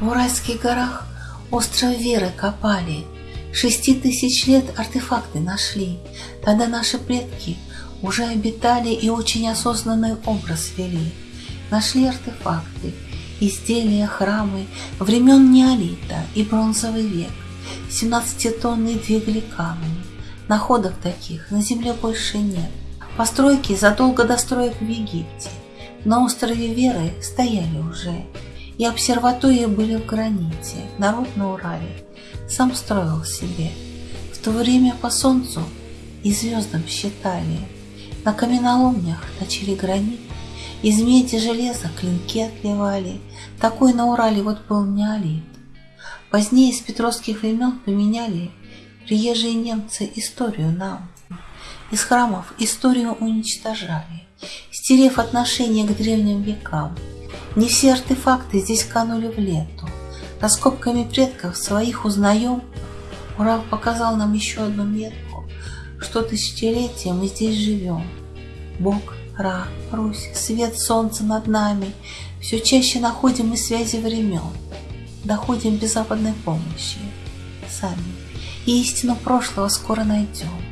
Уральских горах остров веры копали, Шести тысяч лет артефакты нашли. Тогда наши предки уже обитали и очень осознанный образ вели. Нашли артефакты, изделия, храмы времен неолита и бронзовый век. Семнадцатитонные двигали камни. Находок таких на земле больше нет. Постройки задолго до строек в Египте. На острове Веры стояли уже. И обсерватории были в граните, народ на Урале сам строил себе. В то время по солнцу и звездам считали. На каменоломнях точили гранит, из меди железа клинки отливали. Такой на Урале вот был неолит. Позднее с петровских времен поменяли приезжие немцы историю нам. Из храмов историю уничтожали, стерев отношение к древним векам. Не все артефакты здесь канули в лету. Раскопками предков своих узнаем. Урал показал нам еще одну метку, что тысячелетия мы здесь живем. Бог, Ра, Русь, свет солнца над нами. Все чаще находим мы связи времен. Доходим без западной помощи. Сами. И истину прошлого скоро найдем.